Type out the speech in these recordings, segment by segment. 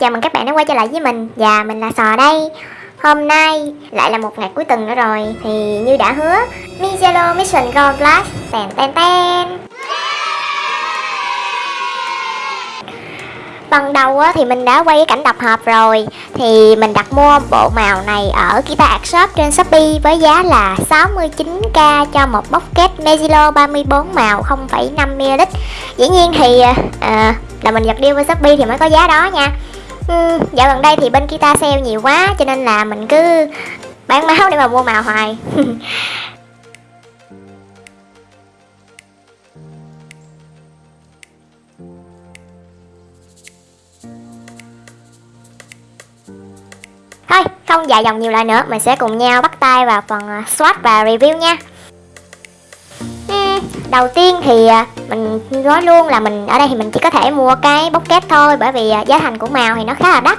chào mừng các bạn đã quay trở lại với mình. Và mình là Sò đây. Hôm nay lại là một ngày cuối tuần nữa rồi Thì như đã hứa Mizelo Mission Gold Plus. Tèn ten ten Phần đầu á, thì mình đã quay cái cảnh tập hợp rồi Thì mình đặt mua bộ màu này ở Kita Art Shop trên Shopee Với giá là 69k cho một bucket Mezilo 34 màu 0,5ml Dĩ nhiên thì uh, là mình giật deal với Shopee thì mới có giá đó nha ừ, Dạo gần đây thì bên Kita sale nhiều quá cho nên là mình cứ bán máu để mà mua màu hoài. Thôi, không dài dòng nhiều lời nữa, mình sẽ cùng nhau bắt tay vào phần à, swatch và review nha đầu tiên thì à, mình nói luôn là mình ở đây thì mình chỉ có thể mua cái bốc thôi bởi vì à, giá thành của màu thì nó khá là đắt.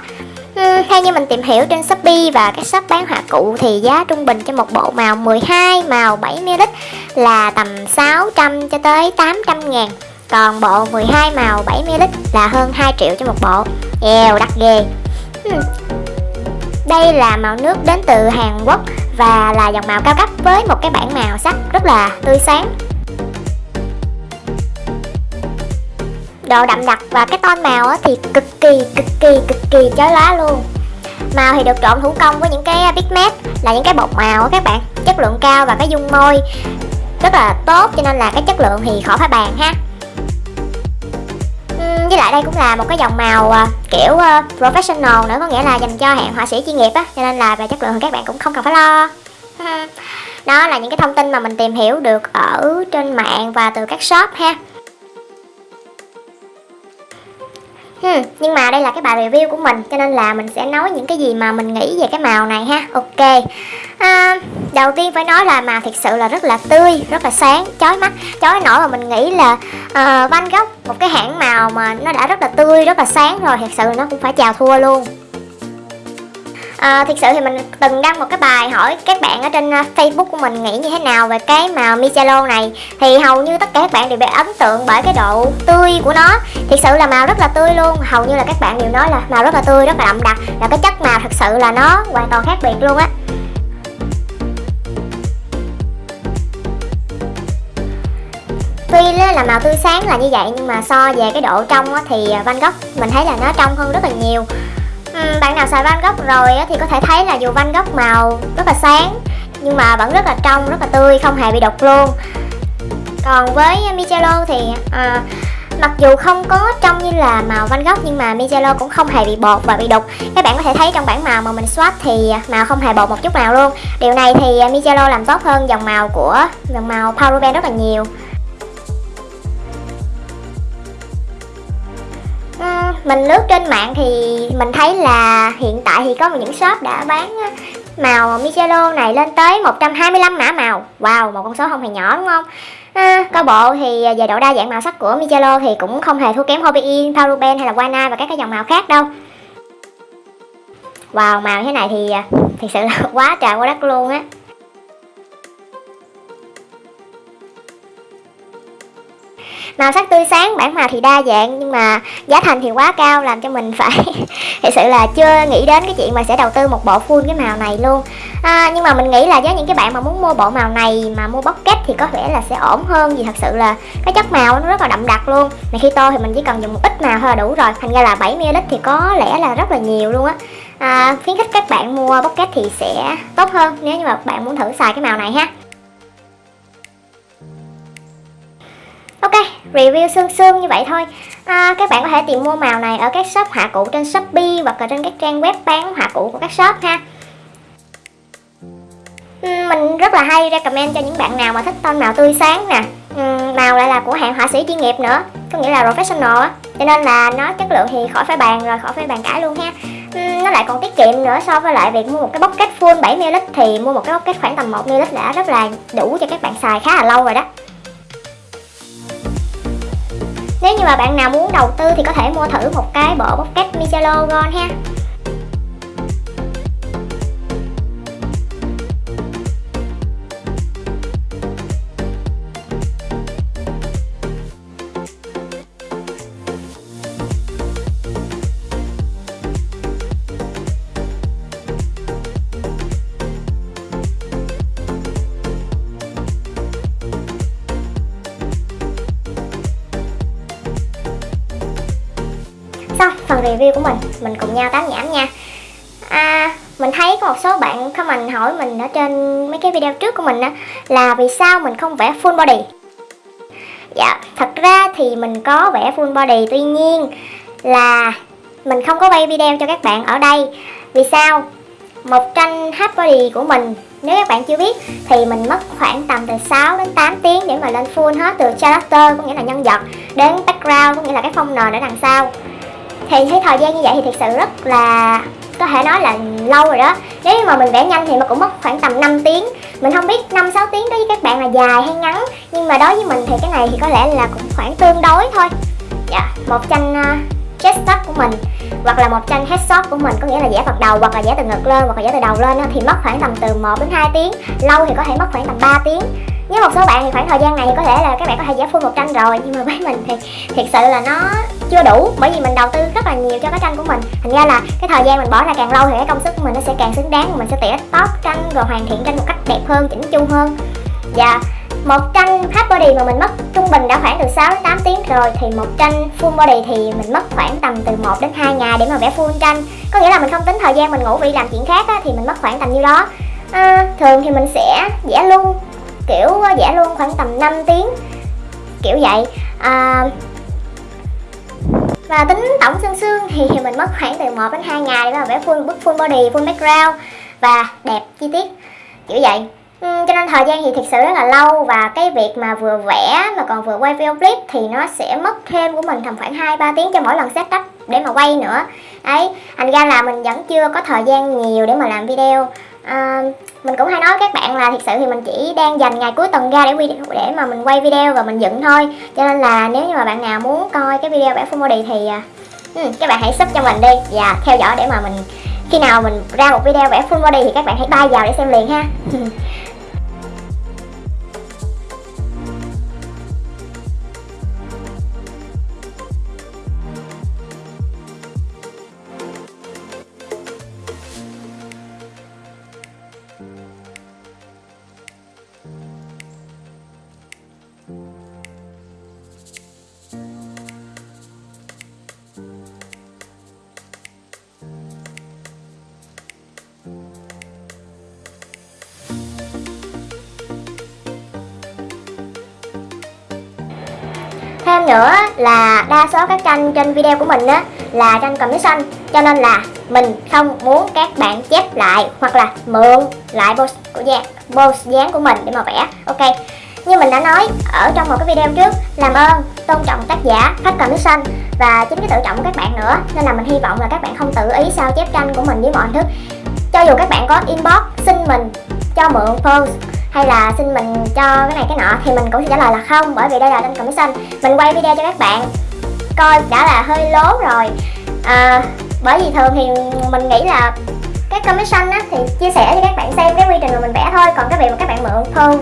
Ừ, theo như mình tìm hiểu trên Shopee và các shop bán họa cụ thì giá trung bình cho một bộ màu 12 màu 70ml là tầm 600 cho tới 800 ngàn. Còn bộ 12 màu 70ml là hơn 2 triệu cho một bộ. Eo đắt ghê. Đây là màu nước đến từ Hàn Quốc và là dòng màu cao cấp với một cái bảng màu sắc rất là tươi sáng. Độ đậm đặc và cái tone màu thì cực kỳ cực kỳ cực kỳ chói lóa luôn. Màu thì được trộn thủ công với những cái pigment là những cái bột màu các bạn, chất lượng cao và cái dung môi rất là tốt, cho nên là cái chất lượng thì khỏi phải bàn ha. Với lại đây cũng là một cái dòng màu à, kiểu à, professional nữa, có nghĩa là dành cho hạng họa sĩ chuyên nghiệp á, cho nên là về chất lượng thì các bạn cũng không cần phải lo. Đó là những cái thông tin mà mình tìm hiểu được ở trên mạng và từ các shop ha. Hmm, nhưng mà đây là cái bài review của mình cho nên là mình sẽ nói những cái gì mà mình nghĩ về cái màu này ha. Ok. À, đầu tiên phải nói là màu thật sự là rất là tươi rất là sáng chói mắt chói nổi mà mình nghĩ là uh, Van Gogh một cái hãng màu mà nó đã rất là tươi rất là sáng rồi thật sự nó cũng phải chào thua luôn. Ờ, à, thực sự thì mình từng đăng một cái bài hỏi các bạn ở trên ờ, Facebook của mình nghĩ như thế nào về cái màu Michelo này. Thì hầu như tất cả các bạn đều bị ấn tượng bởi cái độ tươi của nó. Thực sự là màu rất là tươi luôn. Hầu như là các bạn đều nói là màu rất là tươi rất là đậm đặc. Là cái chất màu thật sự là nó hoàn toàn khác biệt luôn á. Tuy là màu tươi sáng là như vậy nhưng mà so về cái độ trong thì ờ, Van Gogh mình thấy là nó trong hơn rất là nhiều. Ừ. Bạn nào xài Van gốc rồi thì có thể thấy là dù Van gốc màu rất là sáng nhưng mà vẫn rất là trong, rất là tươi, không hề bị đục luôn. Còn với Michelo thì à, mặc dù không có trong như là màu Van gốc nhưng mà Michelo cũng không hề bị bột và bị đục. Các bạn có thể thấy trong bảng màu mà mình swatch thì màu không hề bột một chút nào luôn. Điều này thì Michelo làm tốt hơn dòng màu của dòng màu Power rất là nhiều. Mình lướt trên mạng thì mình thấy là hiện tại thì có những shop đã bán màu Michelo này lên tới 125 mã màu. Wow, một con số không hề nhỏ đúng không? À, coi bộ thì về độ đa dạng màu sắc của Michelo thì cũng không hề thua kém Hobby Paruben hay là Wana và các cái dòng màu khác đâu. Wow, màu thế này thì à, thật sự là quá trời quá đất luôn á. Màu sắc tươi sáng bản màu thì đa dạng nhưng mà giá thành thì quá cao làm cho mình phải thật sự là chưa nghĩ đến cái chuyện mà sẽ đầu tư một bộ full cái màu này luôn. À, nhưng mà mình nghĩ là với những cái bạn mà muốn mua bộ màu này mà mua bucket thì có vẻ là sẽ ổn hơn vì thật sự là cái chất màu nó rất là đậm đặc luôn. Mà khi tô thì mình chỉ cần dùng một ít màu thôi là đủ rồi thành ra là 70ml thì có lẽ là rất là nhiều luôn á. À, khuyến khích các bạn mua bucket thì sẽ tốt hơn nếu như mà bạn muốn thử xài cái màu này ha. Review sương sương như vậy thôi. À, Các bạn có thể tìm mua màu này ở các shop họa cụ trên Shopee Hoặc là trên các trang web bán họa cụ của các shop ha. Ừ, mình rất là hay recommend cho những bạn nào mà thích tông màu tươi sáng nè. Ừ, màu lại là của hãng họa sĩ chuyên nghiệp nữa Có nghĩa là professional á. Cho nên là nó chất lượng thì khỏi phải bàn rồi, khỏi phải bàn cãi luôn ha. Ừ, nó lại còn tiết kiệm nữa so với lại việc mua một cái bucket full 7 ml thì mua một cái bucket khoảng tầm 1ml đã rất là đủ cho các bạn xài khá là lâu rồi đó nếu như mà bạn nào muốn đầu tư thì có thể mua thử một cái bộ pocket Michelo Gold ha. Phần review của mình. Mình cùng nhau tán nhảm nha. À, mình thấy có một số bạn comment hỏi mình ở trên mấy cái video trước của mình á là vì sao mình không vẽ full body? Dạ thật ra thì mình có vẽ full body tuy nhiên là mình không có quay video cho các bạn ở đây. Vì sao? Một tranh half body của mình nếu các bạn chưa biết thì mình mất khoảng tầm từ 6 đến 8 tiếng để mà lên full hết từ character có nghĩa là nhân vật đến background có nghĩa là cái phông nền ở đằng sau thì thấy thời gian như vậy thì thực sự rất là có thể nói là lâu rồi đó. Nếu như mà mình vẽ nhanh thì nó cũng mất khoảng tầm 5 tiếng. Mình không biết 5-6 tiếng đối với các bạn là dài hay ngắn nhưng mà đối với mình thì cái này thì có lẽ là cũng khoảng tương đối thôi. Dạ một tranh à, uh, chest của mình hoặc là một tranh headshot của mình có nghĩa là vẽ phần đầu hoặc là vẽ từ ngực lên hoặc là vẽ từ đầu lên thì mất khoảng tầm từ 1 đến 2 tiếng. Lâu thì có thể mất khoảng tầm 3 tiếng với một số bạn thì khoảng thời gian này thì có thể là các bạn có thể vẽ full một tranh rồi nhưng mà với mình thì thiệt sự là nó chưa đủ bởi vì mình đầu tư rất là nhiều cho cái tranh của mình. Thành ra là cái thời gian mình bỏ ra càng lâu thì cái công sức của mình nó sẽ càng xứng đáng mình sẽ tỉa top tranh rồi hoàn thiện tranh một cách đẹp hơn chỉnh chu hơn. Và một tranh half body mà mình mất trung bình đã khoảng từ 6 đến 8 tiếng rồi thì một tranh full body thì mình mất khoảng tầm từ 1 đến 2 ngày để mà vẽ full tranh. Có nghĩa là mình không tính thời gian mình ngủ vì làm chuyện khác á, thì mình mất khoảng tầm nhiêu đó. À, thường thì mình sẽ vẽ luôn kiểu vẽ luôn khoảng tầm 5 tiếng kiểu vậy. À, và tính tổng xương xương thì mình mất khoảng từ 1 đến 2 ngày để mà vẽ full bức full body, full background và đẹp chi tiết kiểu vậy. Ừ, cho nên thời gian thì thực sự rất là lâu và cái việc mà vừa vẽ mà còn vừa quay video clip thì nó sẽ mất thêm của mình tầm khoảng 2-3 tiếng cho mỗi lần setup để mà quay nữa. Ấy thành ra là mình vẫn chưa có thời gian nhiều để mà làm video. À, mình cũng hay nói các bạn là thực sự thì mình chỉ đang dành ngày cuối tuần ra để video để mà mình quay video và mình dựng thôi. Cho nên là nếu như mà bạn nào muốn coi cái video vẽ full body thì uh, các bạn hãy sub cho mình đi và theo dõi để mà mình khi nào mình ra một video vẽ full body thì các bạn hãy bay vào để xem liền ha. Thêm nữa là đa số các tranh trên video của mình á, là tranh commission. Cho nên là mình không muốn các bạn chép lại hoặc là mượn lại pose của dán pose dáng của mình để mà vẽ. Ok. Như mình đã nói ở trong một cái video trước, làm ơn, tôn trọng tác giả, khách commission và chính cái tự trọng của các bạn nữa. Nên là mình hy vọng là các bạn không tự ý sao chép tranh của mình với mọi hình thức cho dù các bạn có inbox xin mình cho mượn pose hay là xin mình cho cái này cái nọ thì mình cũng sẽ trả lời là không bởi vì đây là kênh commission. Mình quay video cho các bạn coi đã là hơi lố rồi. À, bởi vì thường thì mình nghĩ là cái commission á thì chia sẻ cho các bạn xem cái quy trình mà mình vẽ thôi còn cái việc mà các bạn mượn thơ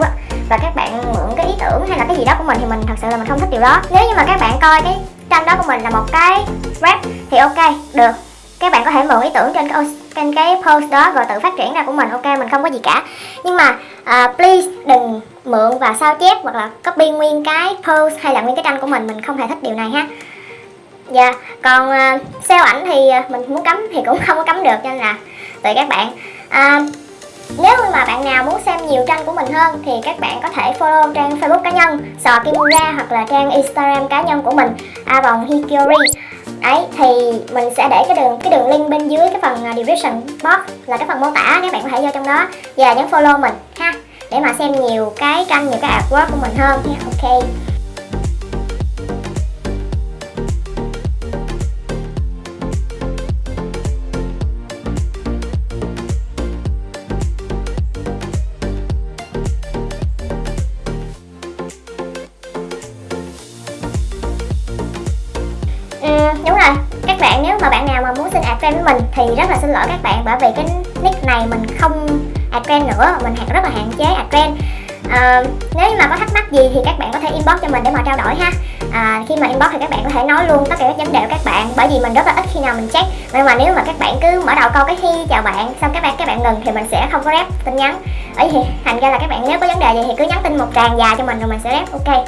và các bạn mượn cái ý tưởng hay là cái gì đó của mình thì mình thật sự là mình không thích điều đó. Nếu như mà các bạn coi cái tranh đó của mình là một cái rap thì ok được các bạn có thể mượn ý tưởng trên cái trên cái post đó rồi tự phát triển ra của mình ok? Mình không có gì cả. Nhưng mà uh, please đừng mượn và sao chép hoặc là copy nguyên cái post hay là nguyên cái tranh của mình. Mình không hề thích điều này ha. Dạ yeah. còn uh, sale ảnh thì uh, mình muốn cấm thì cũng không có cấm được cho nên là tùy các bạn. Uh, nếu mà bạn nào muốn xem nhiều tranh của mình hơn thì các bạn có thể follow trang Facebook cá nhân Sò Kimura hoặc là trang Instagram cá nhân của mình Avon Hikori ấy thì mình sẽ để cái đường cái đường link bên dưới cái phần à, description box là cái phần mô tả các bạn có thể vô trong đó và nhấn follow mình ha, để mà xem nhiều cái tranh, nhiều cái artwork của mình hơn nha ok. Đúng rồi. Các bạn nếu mà bạn nào mà muốn xin add friend với mình thì rất là xin lỗi các bạn bởi vì cái nick này mình không add friend nữa. Mình rất là hạn chế add friend à, nếu mà có thắc mắc gì thì các bạn có thể inbox cho mình để mà trao đổi ha. À, khi mà inbox thì các bạn có thể nói luôn tất cả các vấn đề của các bạn bởi vì mình rất là ít khi nào mình check. Nhưng mà nếu mà các bạn cứ mở đầu câu cái hi chào bạn xong các bạn các bạn ngừng thì mình sẽ không có rep tin nhắn. Ấy thì thành ra là các bạn nếu có vấn đề gì thì cứ nhắn tin một tràng dài cho mình rồi mình sẽ rep. Ok.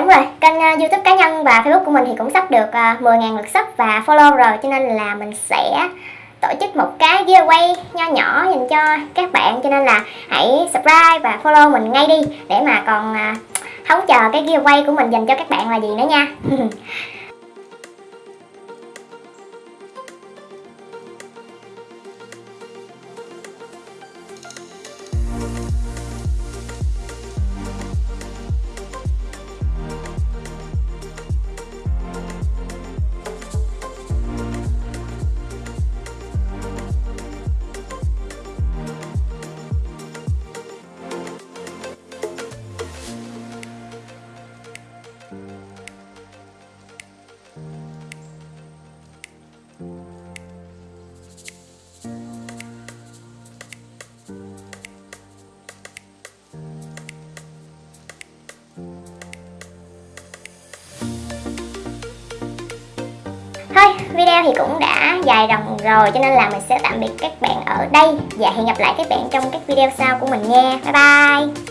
Đúng rồi, kênh uh, youtube cá nhân và facebook của mình thì cũng sắp được ờ, uh, 10.000 lượt sub và follow rồi Cho nên là mình sẽ tổ chức một cái giveaway nho nhỏ dành cho các bạn Cho nên là hãy subscribe và follow mình ngay đi Để mà còn uh, hóng chờ cái giveaway của mình dành cho các bạn là gì nữa nha. video thì cũng đã dài dòng rồi, cho nên là mình sẽ tạm biệt các bạn ở đây Và hẹn gặp lại các bạn trong các video sau của mình nha. Bye bye.